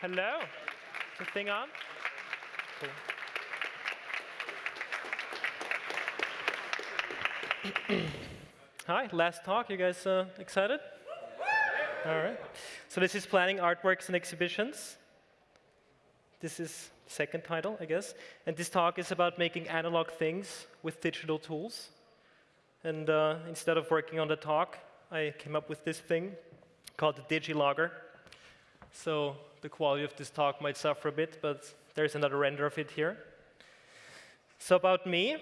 Hello. Is the thing on? Cool. Hi, last talk. You guys uh, excited? All right. So this is planning artworks and exhibitions. This is second title, I guess. And this talk is about making analog things with digital tools. And uh, instead of working on the talk, I came up with this thing called the DigiLogger. So the quality of this talk might suffer a bit, but there's another render of it here. So about me,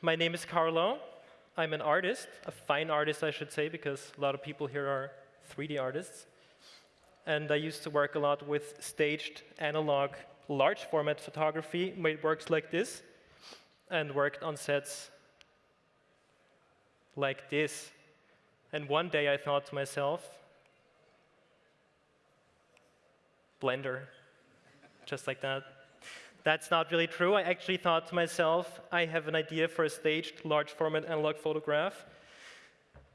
my name is Carlo. I'm an artist, a fine artist, I should say, because a lot of people here are 3D artists. And I used to work a lot with staged analog large format photography, made works like this, and worked on sets like this. And one day I thought to myself, Blender, just like that. That's not really true. I actually thought to myself, I have an idea for a staged large format analog photograph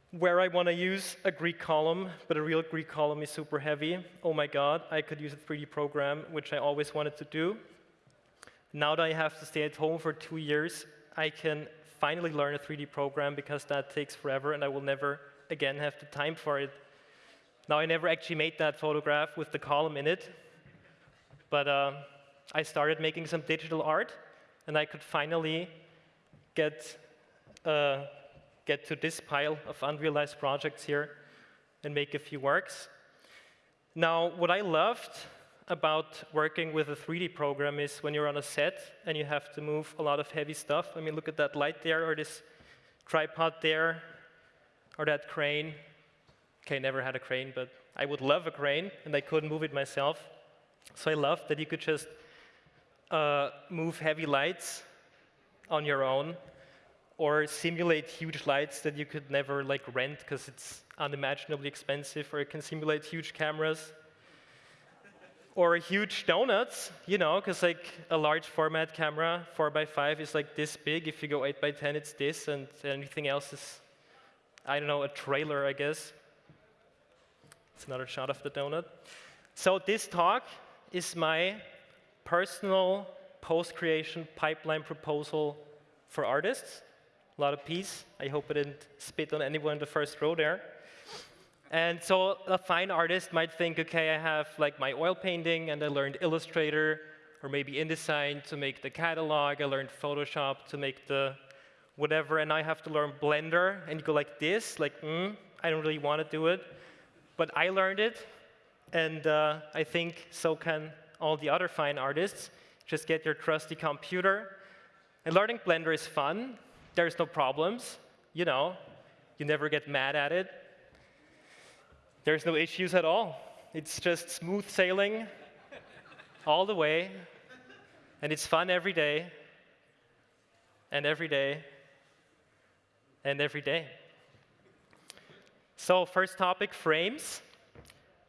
where I want to use a Greek column, but a real Greek column is super heavy. Oh my god, I could use a 3D program, which I always wanted to do. Now that I have to stay at home for two years, I can finally learn a 3D program because that takes forever and I will never again have the time for it. Now, I never actually made that photograph with the column in it, but uh, I started making some digital art and I could finally get uh, get to this pile of unrealized projects here and make a few works. Now, what I loved about working with a 3D program is when you're on a set and you have to move a lot of heavy stuff. I mean, look at that light there, or this tripod there, or that crane. Okay, never had a crane, but I would love a crane, and I couldn't move it myself. So I loved that you could just uh, move heavy lights on your own or simulate huge lights that you could never like rent because it's unimaginably expensive, or it can simulate huge cameras. or huge donuts, you know, because like a large format camera, 4 by 5 is like this big. If you go 8 by 10 it's this, and anything else is, I don't know, a trailer, I guess. It's another shot of the donut. So this talk is my personal post-creation pipeline proposal for artists a lot of peace. I hope I didn't spit on anyone in the first row there. And so a fine artist might think, OK, I have like my oil painting, and I learned Illustrator, or maybe InDesign to make the catalog. I learned Photoshop to make the whatever, and I have to learn Blender. And you go like this, like, mm, I don't really want to do it. But I learned it, and uh, I think so can all the other fine artists. Just get your trusty computer. And learning Blender is fun there's no problems. You know, you never get mad at it. There's no issues at all. It's just smooth sailing all the way. And it's fun every day, and every day, and every day. So first topic, frames.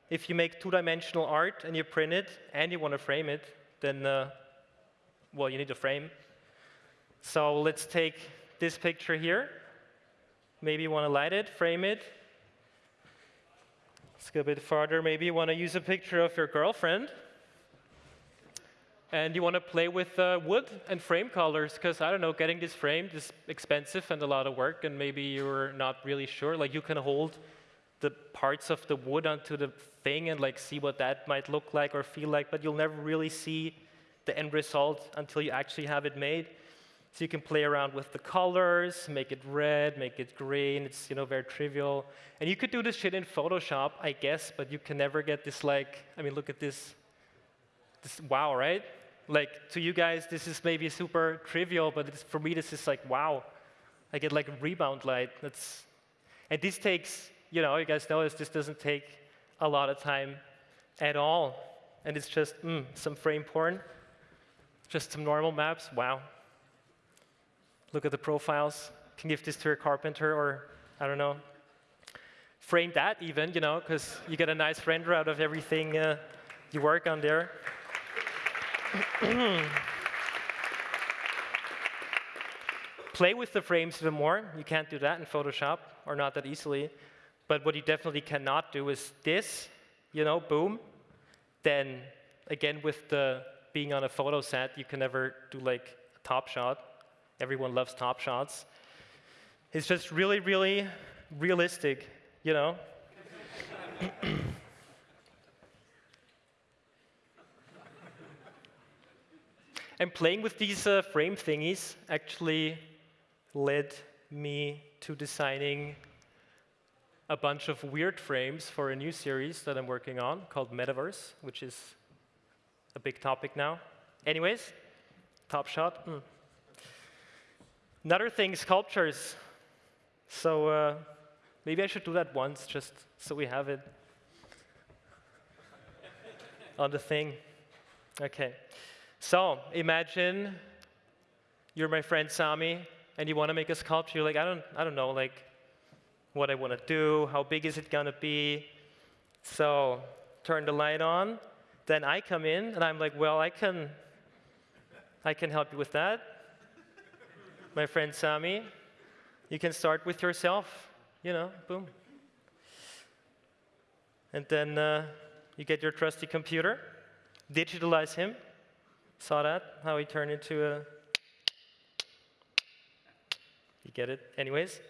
If you make two-dimensional art and you print it and you want to frame it, then, uh, well, you need a frame. So let's take this picture here. Maybe you want to light it, frame it. Let's go a bit farther. Maybe you want to use a picture of your girlfriend. And you want to play with uh, wood and frame colors, because, I don't know, getting this framed is expensive and a lot of work, and maybe you're not really sure. Like, you can hold the parts of the wood onto the thing and like see what that might look like or feel like, but you'll never really see the end result until you actually have it made. So you can play around with the colors, make it red, make it green. It's you know very trivial. And you could do this shit in Photoshop, I guess, but you can never get this like, I mean, look at this. This wow, right? Like to you guys, this is maybe super trivial, but for me, this is like wow. I get like a rebound light. That's, and this takes, you know, you guys notice this doesn't take a lot of time at all. And it's just mm, some frame porn, just some normal maps. Wow look at the profiles, can give this to a carpenter or, I don't know, frame that even, you know, because you get a nice render out of everything uh, you work on there. Play with the frames even more. You can't do that in Photoshop, or not that easily. But what you definitely cannot do is this, you know, boom. Then again, with the being on a photo set, you can never do like a top shot. Everyone loves top shots. It's just really, really realistic, you know? and playing with these uh, frame thingies actually led me to designing a bunch of weird frames for a new series that I'm working on called Metaverse, which is a big topic now. Anyways, top shot. Mm. Another thing, sculptures. So uh, maybe I should do that once, just so we have it on the thing. Okay. So imagine you're my friend Sami, and you want to make a sculpture. You're like, I don't, I don't know, like what I want to do, how big is it going to be. So turn the light on. Then I come in, and I'm like, well, I can, I can help you with that. my friend Sami, you can start with yourself, you know, boom. And then uh, you get your trusty computer, digitalize him. Saw that, how he turned into a. You get it? Anyways.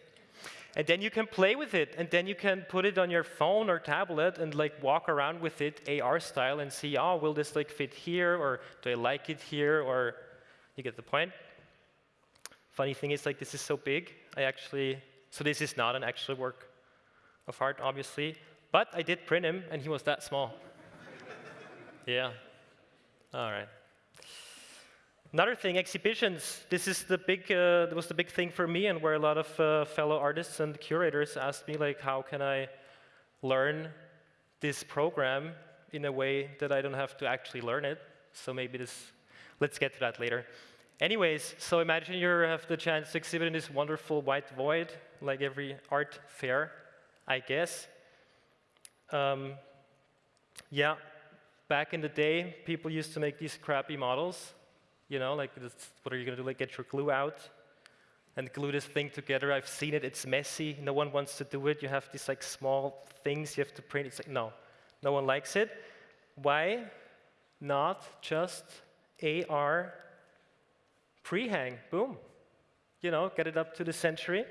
And then you can play with it, and then you can put it on your phone or tablet and like walk around with it AR style and see, oh, will this like fit here, or do I like it here, or you get the point. Funny thing is, like this is so big, I actually, so this is not an actual work of art, obviously, but I did print him, and he was that small. yeah. All right. Another thing, exhibitions. This is the big, uh, was the big thing for me, and where a lot of uh, fellow artists and curators asked me, like, how can I learn this program in a way that I don't have to actually learn it? So maybe this, let's get to that later. Anyways, so imagine you have the chance to exhibit in this wonderful white void, like every art fair, I guess. Um, yeah, back in the day, people used to make these crappy models you know, like what are you going to do? Like get your glue out and glue this thing together. I've seen it. It's messy. No one wants to do it. You have these like small things you have to print. It's like no, no one likes it. Why not just AR pre-hang? Boom. You know, get it up to the century.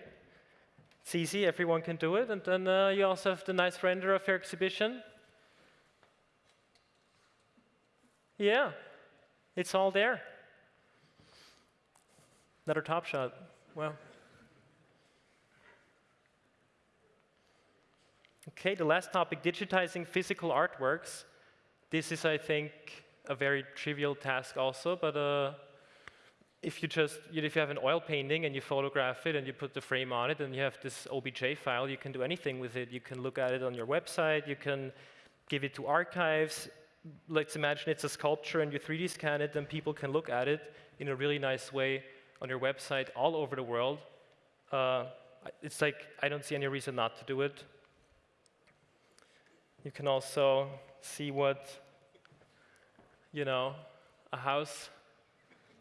It's easy. Everyone can do it. And then uh, you also have the nice render of your exhibition. Yeah, it's all there. Another top shot. Well. Okay, the last topic, digitizing physical artworks. This is, I think, a very trivial task also, but uh, if you just, if you have an oil painting and you photograph it and you put the frame on it and you have this OBJ file, you can do anything with it. You can look at it on your website, you can give it to archives. Let's imagine it's a sculpture and you 3D scan it, then people can look at it in a really nice way on your website all over the world. Uh, it's like I don't see any reason not to do it. You can also see what, you know, a house,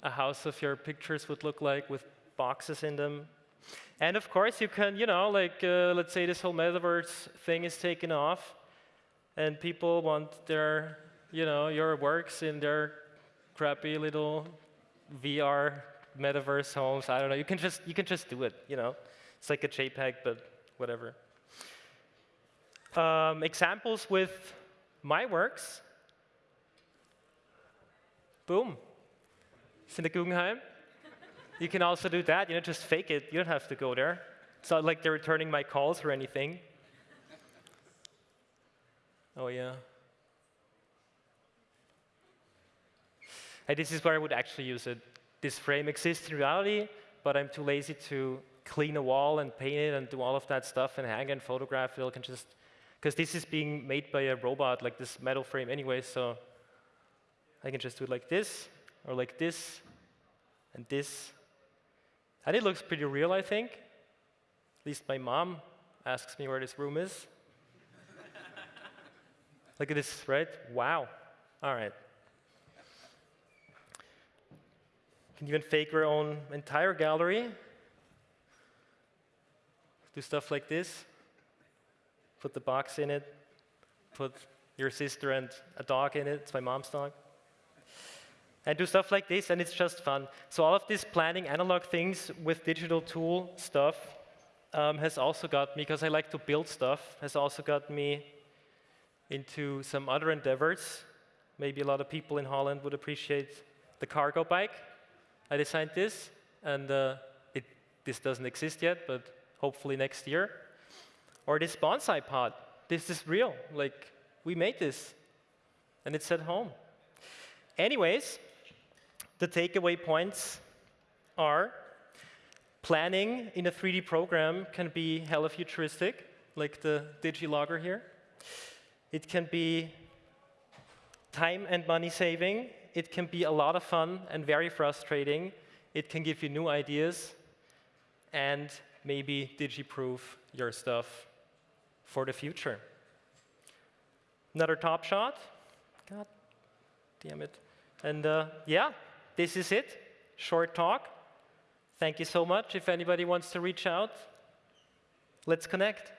a house of your pictures would look like with boxes in them. And of course, you can, you know, like, uh, let's say this whole metaverse thing is taken off, and people want their, you know, your works in their crappy little VR metaverse homes. I don't know. You can just you can just do it. You know, it's like a JPEG, but whatever. Um, examples with my works. Boom. It's in the Guggenheim. you can also do that. You know, just fake it. You don't have to go there. It's not like they're returning my calls or anything. Oh yeah. And this is where I would actually use it this frame exists in reality, but I'm too lazy to clean a wall and paint it and do all of that stuff and hang and photograph it. I can just, because this is being made by a robot, like this metal frame anyway, so I can just do it like this, or like this, and this. And it looks pretty real, I think. At least my mom asks me where this room is. Look at this, right? Wow. All right. Can even fake your own entire gallery. Do stuff like this. Put the box in it. Put your sister and a dog in it. It's my mom's dog. and do stuff like this, and it's just fun. So all of this planning analog things with digital tool stuff um, has also got me, because I like to build stuff, has also got me into some other endeavors. Maybe a lot of people in Holland would appreciate the cargo bike. I designed this, and uh, it, this doesn't exist yet, but hopefully next year. Or this bonsai pod. This is real. Like, we made this, and it's at home. Anyways, the takeaway points are planning in a 3D program can be hella futuristic, like the DigiLogger here. It can be time and money saving. It can be a lot of fun and very frustrating. It can give you new ideas and maybe digi-proof your stuff for the future. Another top shot. God damn it. And uh, yeah, this is it. Short talk. Thank you so much. If anybody wants to reach out, let's connect.